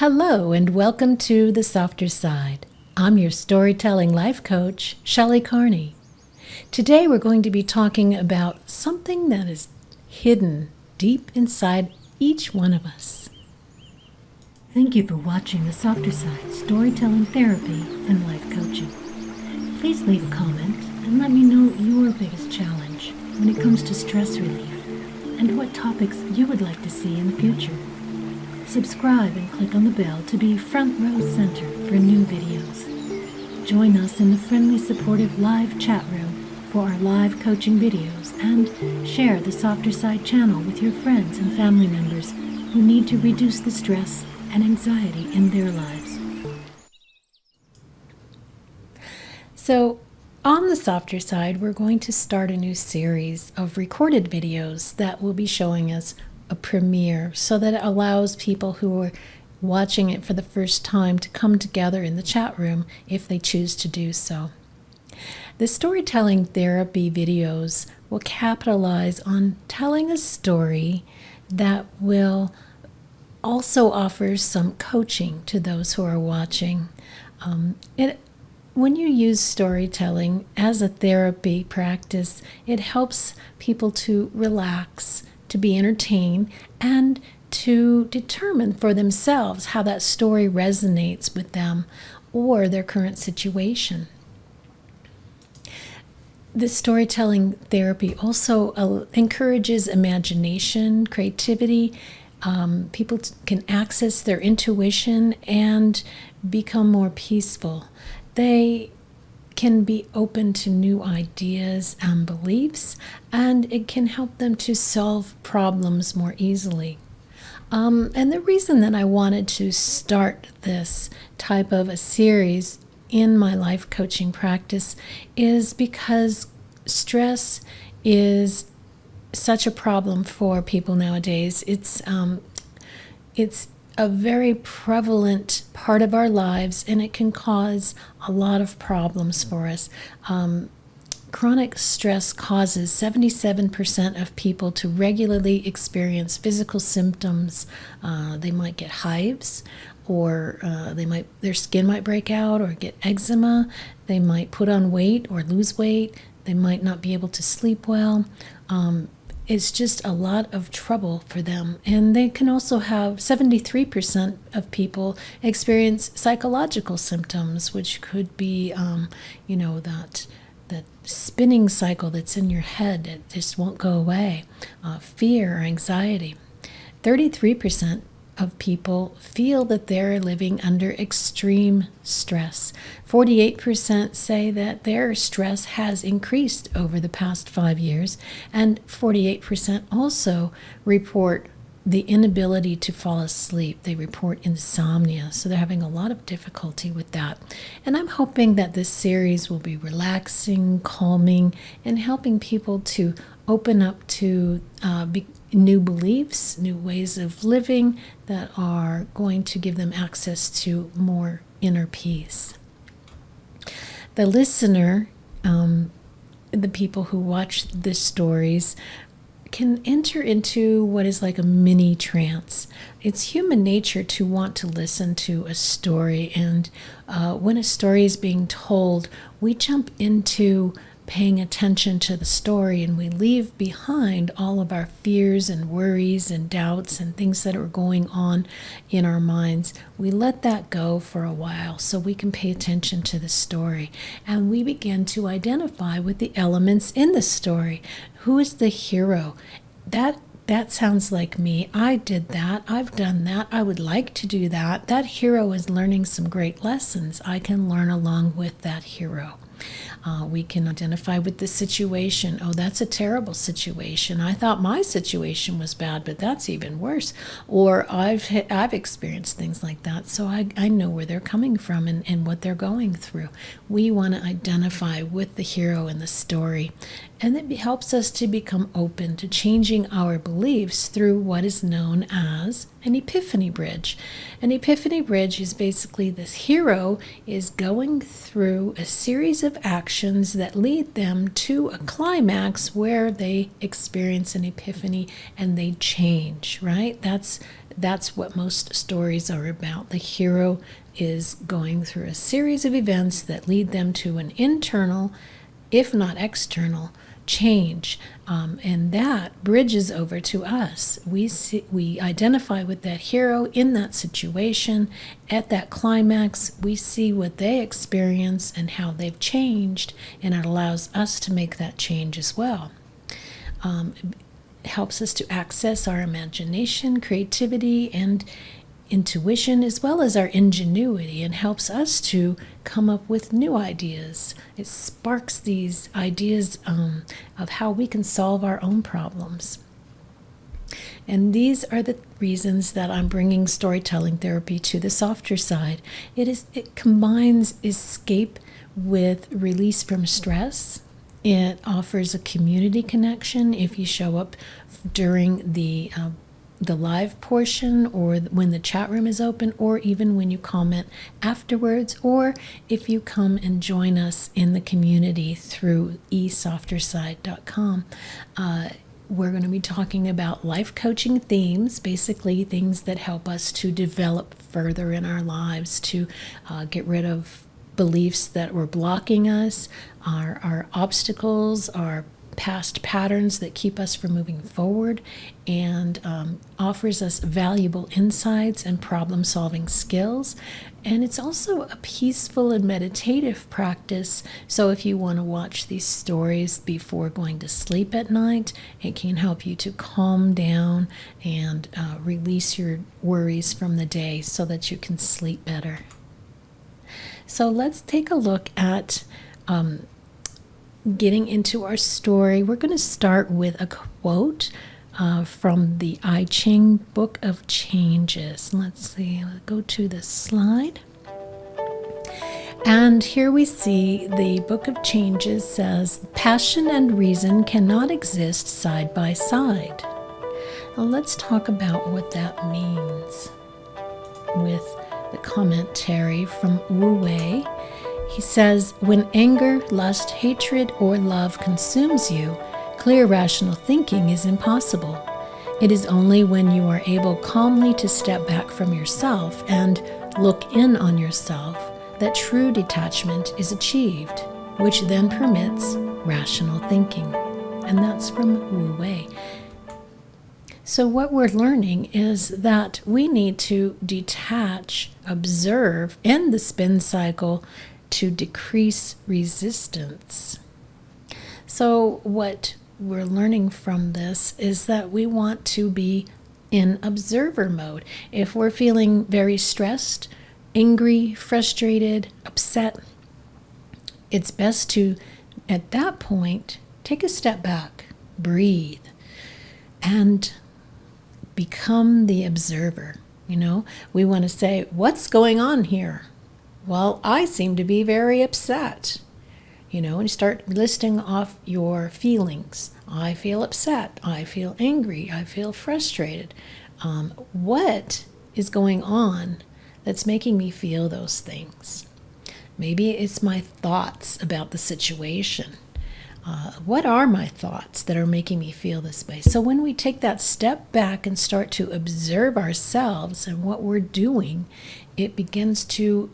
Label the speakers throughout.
Speaker 1: Hello, and welcome to The Softer Side. I'm your storytelling life coach, Shelley Carney. Today, we're going to be talking about something that is hidden deep inside each one of us. Thank you for watching The Softer Side Storytelling Therapy and Life Coaching. Please leave a comment and let me know your biggest challenge when it comes to stress relief and what topics you would like to see in the future. Subscribe and click on the bell to be front row center for new videos. Join us in the friendly, supportive live chat room for our live coaching videos and share the Softer Side channel with your friends and family members who need to reduce the stress and anxiety in their lives. So, on the softer side, we're going to start a new series of recorded videos that will be showing us a premiere so that it allows people who are watching it for the first time to come together in the chat room if they choose to do so. The storytelling therapy videos will capitalize on telling a story that will also offer some coaching to those who are watching. Um, it, when you use storytelling as a therapy practice, it helps people to relax to be entertained, and to determine for themselves how that story resonates with them or their current situation. This storytelling therapy also uh, encourages imagination, creativity. Um, people can access their intuition and become more peaceful. They can be open to new ideas and beliefs, and it can help them to solve problems more easily. Um, and the reason that I wanted to start this type of a series in my life coaching practice is because stress is such a problem for people nowadays. It's um, it's a very prevalent part of our lives and it can cause a lot of problems for us. Um, chronic stress causes 77% of people to regularly experience physical symptoms. Uh, they might get hives or uh, they might their skin might break out or get eczema. They might put on weight or lose weight. They might not be able to sleep well. Um, it's just a lot of trouble for them. And they can also have 73% of people experience psychological symptoms, which could be, um, you know, that that spinning cycle that's in your head that just won't go away, uh, fear or anxiety. 33% of people feel that they're living under extreme stress. 48% say that their stress has increased over the past five years, and 48% also report the inability to fall asleep. They report insomnia, so they're having a lot of difficulty with that. And I'm hoping that this series will be relaxing, calming, and helping people to open up to uh, be, new beliefs, new ways of living that are going to give them access to more inner peace. The listener, um, the people who watch the stories, can enter into what is like a mini trance. It's human nature to want to listen to a story, and uh, when a story is being told, we jump into paying attention to the story and we leave behind all of our fears and worries and doubts and things that are going on in our minds. We let that go for a while so we can pay attention to the story and we begin to identify with the elements in the story. Who is the hero? That that sounds like me. I did that. I've done that. I would like to do that. That hero is learning some great lessons. I can learn along with that hero. Uh, we can identify with the situation. Oh, that's a terrible situation. I thought my situation was bad, but that's even worse. Or I've I've experienced things like that, so I, I know where they're coming from and, and what they're going through. We want to identify with the hero in the story, and it helps us to become open to changing our beliefs through what is known as an epiphany bridge. An epiphany bridge is basically this hero is going through a series of actions that lead them to a climax where they experience an epiphany and they change, right? That's that's what most stories are about. The hero is going through a series of events that lead them to an internal, if not external, change, um, and that bridges over to us. We see, we identify with that hero in that situation. At that climax, we see what they experience and how they've changed, and it allows us to make that change as well. Um, helps us to access our imagination, creativity, and intuition as well as our ingenuity and helps us to come up with new ideas. It sparks these ideas um, of how we can solve our own problems. And these are the reasons that I'm bringing storytelling therapy to the softer side. It is it combines escape with release from stress. It offers a community connection if you show up during the uh, the live portion or when the chat room is open or even when you comment afterwards or if you come and join us in the community through esofterside.com uh, we're going to be talking about life coaching themes basically things that help us to develop further in our lives to uh, get rid of beliefs that were blocking us our, our obstacles our past patterns that keep us from moving forward and um, offers us valuable insights and problem solving skills. And it's also a peaceful and meditative practice. So, if you want to watch these stories before going to sleep at night, it can help you to calm down and uh, release your worries from the day so that you can sleep better. So, let's take a look at um, getting into our story, we're going to start with a quote uh, from the I Ching Book of Changes. Let's see, let's go to the slide. And here we see the Book of Changes says, Passion and reason cannot exist side by side. Now let's talk about what that means with the commentary from Wu Wei he says, When anger, lust, hatred, or love consumes you, clear rational thinking is impossible. It is only when you are able calmly to step back from yourself and look in on yourself that true detachment is achieved, which then permits rational thinking. And that's from Wu Wei. So, what we're learning is that we need to detach, observe, end the spin cycle, to decrease resistance. So, what we're learning from this is that we want to be in observer mode. If we're feeling very stressed, angry, frustrated, upset, it's best to, at that point, take a step back, breathe, and become the observer. You know, we want to say, What's going on here? Well, I seem to be very upset. You know, and you start listing off your feelings. I feel upset. I feel angry. I feel frustrated. Um, what is going on that's making me feel those things? Maybe it's my thoughts about the situation. Uh, what are my thoughts that are making me feel this way? So, when we take that step back and start to observe ourselves and what we're doing, it begins to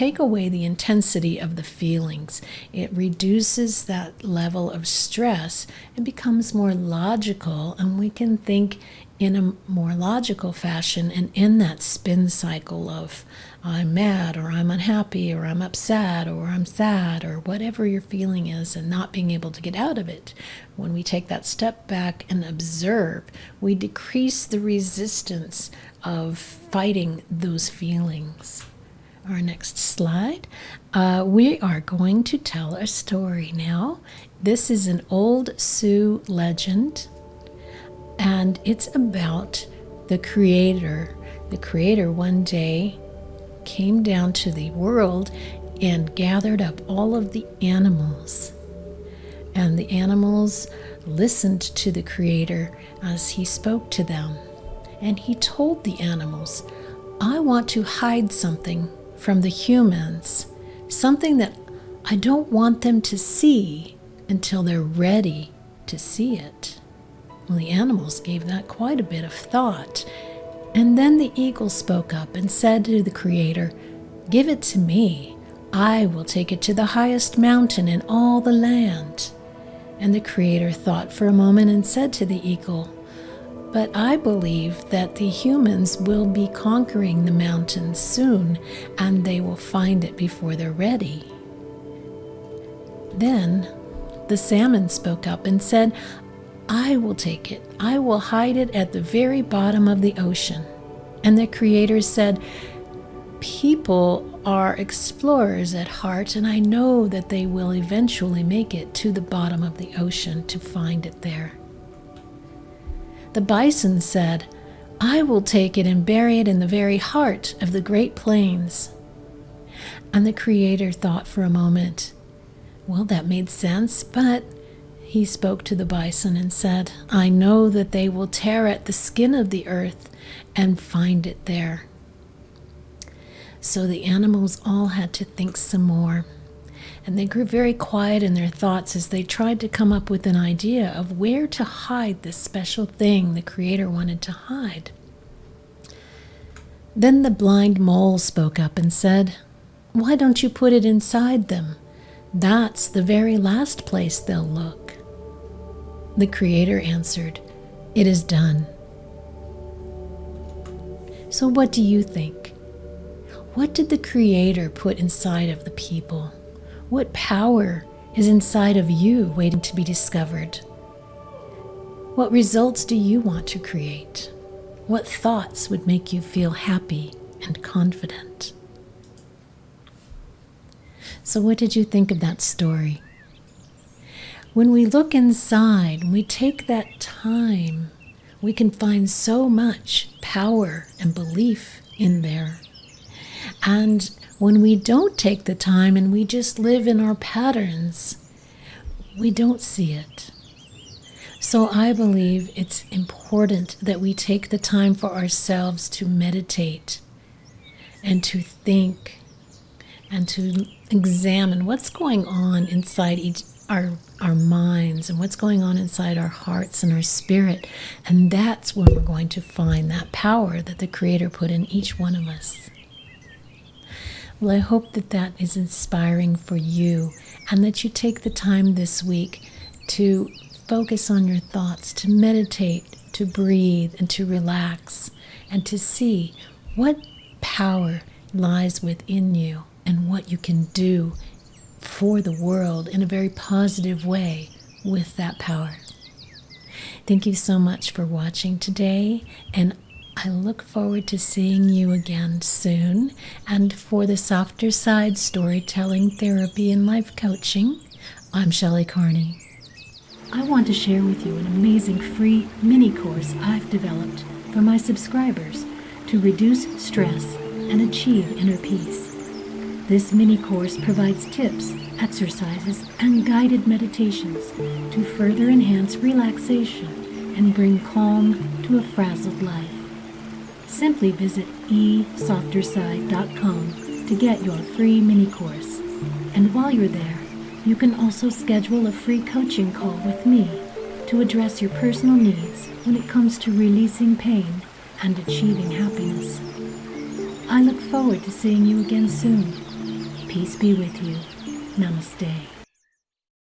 Speaker 1: take away the intensity of the feelings. It reduces that level of stress and becomes more logical, and we can think in a more logical fashion and in that spin cycle of I'm mad or I'm unhappy or I'm upset or I'm sad or whatever your feeling is and not being able to get out of it. When we take that step back and observe, we decrease the resistance of fighting those feelings our next slide, uh, we are going to tell a story now. This is an old Sioux legend, and it's about the Creator. The Creator one day came down to the world and gathered up all of the animals. And the animals listened to the Creator as he spoke to them. And he told the animals, I want to hide something from the humans something that I don't want them to see until they're ready to see it. Well, the animals gave that quite a bit of thought. And then the eagle spoke up and said to the Creator, Give it to me. I will take it to the highest mountain in all the land. And the Creator thought for a moment and said to the eagle, But I believe that the humans will be conquering the mountains soon, and they will find it before they're ready. Then the salmon spoke up and said, I will take it. I will hide it at the very bottom of the ocean. And the Creator said, People are explorers at heart, and I know that they will eventually make it to the bottom of the ocean to find it there. The bison said, I will take it and bury it in the very heart of the Great Plains. And the Creator thought for a moment, Well, that made sense, but he spoke to the bison and said, I know that they will tear at the skin of the earth and find it there. So the animals all had to think some more. And they grew very quiet in their thoughts as they tried to come up with an idea of where to hide this special thing the Creator wanted to hide. Then the blind mole spoke up and said, Why don't you put it inside them? That's the very last place they'll look. The Creator answered, It is done. So, what do you think? What did the Creator put inside of the people? What power is inside of you waiting to be discovered? What results do you want to create? What thoughts would make you feel happy and confident? So, what did you think of that story? When we look inside, we take that time, we can find so much power and belief in there. And when we don't take the time and we just live in our patterns, we don't see it. So I believe it's important that we take the time for ourselves to meditate and to think and to examine what's going on inside each our our minds and what's going on inside our hearts and our spirit. And that's when we're going to find that power that the Creator put in each one of us. Well, I hope that that is inspiring for you and that you take the time this week to focus on your thoughts, to meditate, to breathe, and to relax, and to see what power lies within you and what you can do for the world in a very positive way with that power. Thank you so much for watching today, and I look forward to seeing you again soon. And for the softer side storytelling, therapy, and life coaching, I'm Shelley Carney. I want to share with you an amazing free mini course I've developed for my subscribers to reduce stress and achieve inner peace. This mini course provides tips, exercises, and guided meditations to further enhance relaxation and bring calm to a frazzled life. Simply visit esofterside.com to get your free mini course. And while you're there, you can also schedule a free coaching call with me to address your personal needs when it comes to releasing pain and achieving happiness. I look forward to seeing you again soon. Peace be with you. Namaste.